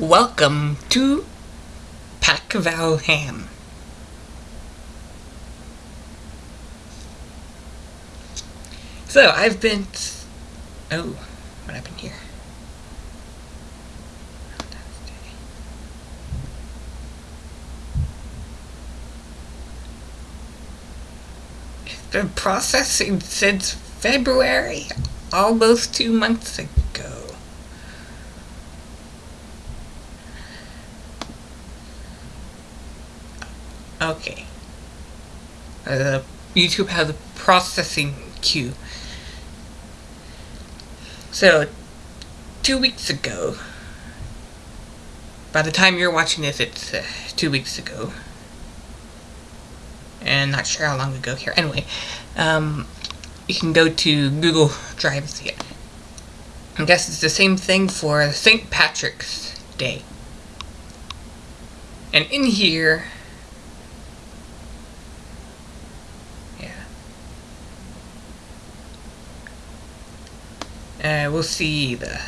Welcome to Pack Valham. So, I've been... Oh, what happened here? It's been processing since February, almost two months ago. Okay. Uh, YouTube has a processing queue. So, two weeks ago, by the time you're watching this, it's uh, two weeks ago. And not sure how long ago here. Anyway, um, you can go to Google Drive and see it. I guess it's the same thing for St. Patrick's Day. And in here, Uh, we'll see the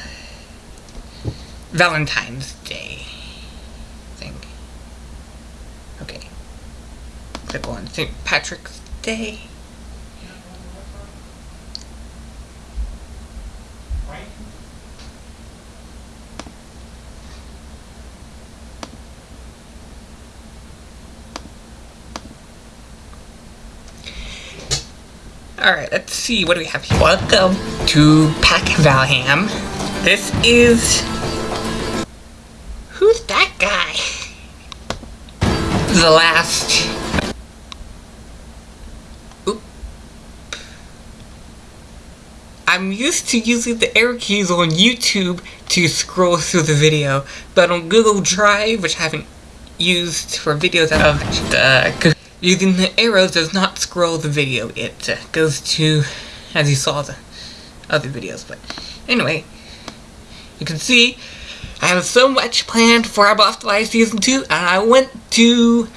Valentine's Day thing. Okay. Click on St. Patrick's Day. Alright, let's see, what do we have here? Welcome to Pack Valham. This is... Who's that guy? The last... Oop. I'm used to using the arrow keys on YouTube to scroll through the video, but on Google Drive, which I haven't used for videos of uh, the Using the arrows does not scroll the video. It uh, goes to, as you saw the other videos. But anyway, you can see I have so much planned for I Lost Live Season 2, and I went to,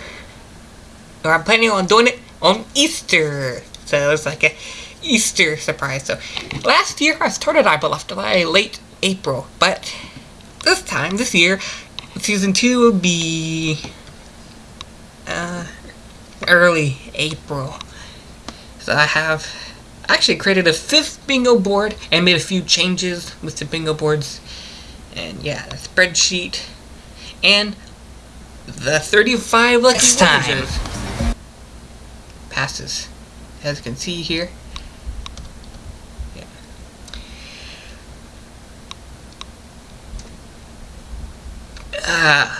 or I'm planning on doing it on Easter. So it's like a Easter surprise. So last year I started I Left Alive late April, but this time, this year, Season 2 will be, early April. So I have actually created a fifth bingo board and made a few changes with the bingo boards. And yeah, a spreadsheet. And the 35 lucky Next time. passes. As you can see here. Yeah. Uh,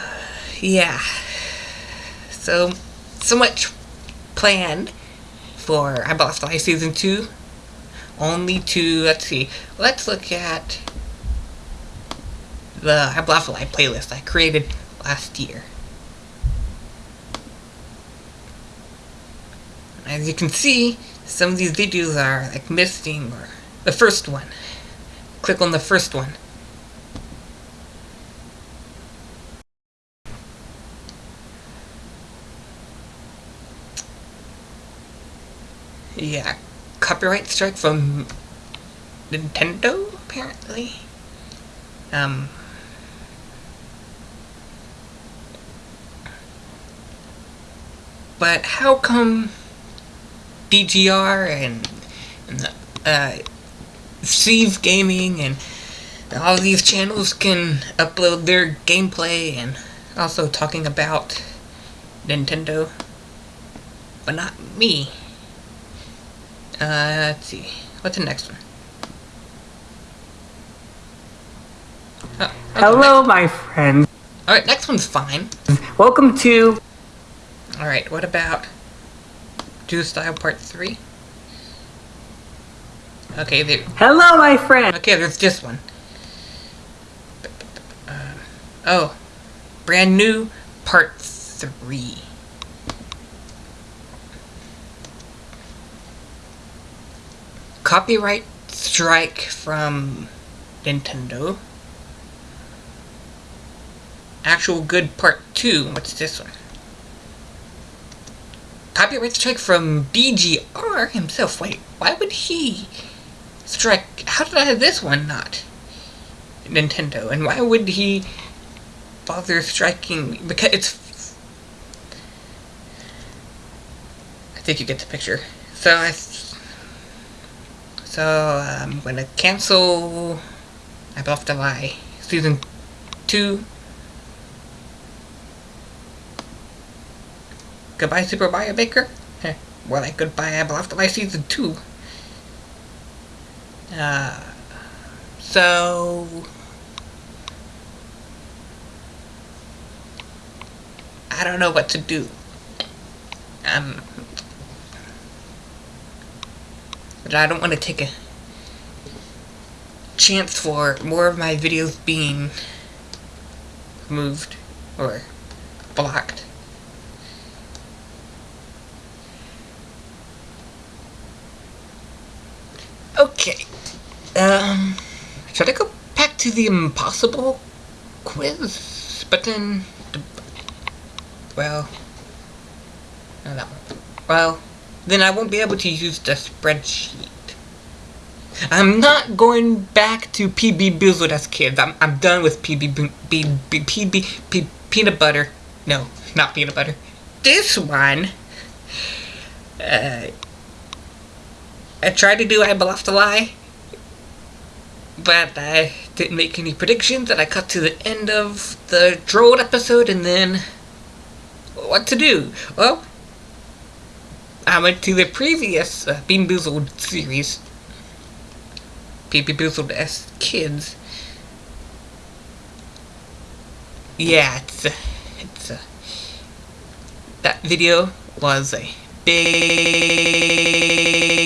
yeah. So so much planned for I Lost Live Season 2. Only to, let's see, let's look at the I Lost Live playlist I created last year. As you can see, some of these videos are like missing or the first one. Click on the first one. Yeah, copyright strike from Nintendo, apparently. Um, but how come DGR and, and uh, Steve Gaming and all these channels can upload their gameplay and also talking about Nintendo, but not me? Uh, let's see. What's the next one? Oh, okay, Hello, next. my friend. Alright, next one's fine. Welcome to... Alright, what about... Do Style Part 3? Okay, there... Hello, my friend! Okay, there's this one. Uh, oh. Brand new Part 3. Copyright strike from Nintendo. Actual Good Part 2. What's this one? Copyright strike from DGR himself. Wait, why would he strike? How did I have this one not? Nintendo. And why would he bother striking because it's. I think you get the picture. So I. So I'm gonna cancel. I bluffed a lie. Season two. Goodbye, Super Mario Maker. More like goodbye, I bluffed a lie. Season two. Uh. So. I don't know what to do. Um, but I don't want to take a chance for more of my videos being moved or blocked. Okay. Um, should I go back to the impossible quiz? But then, well, no, that one. Well, then I won't be able to use the spreadsheet. I'm not going back to PB Bizzled as kids. I'm, I'm done with PB, B, B, PB, peanut butter. No, not peanut butter. This one, uh, I tried to do I Bluffed a Lie, but I didn't make any predictions, and I cut to the end of the Droll episode, and then what to do? Well, I went to the previous uh, Bean Boozled series, Bean Boozled as kids. Yeah, it's, uh, it's, uh, that video was a big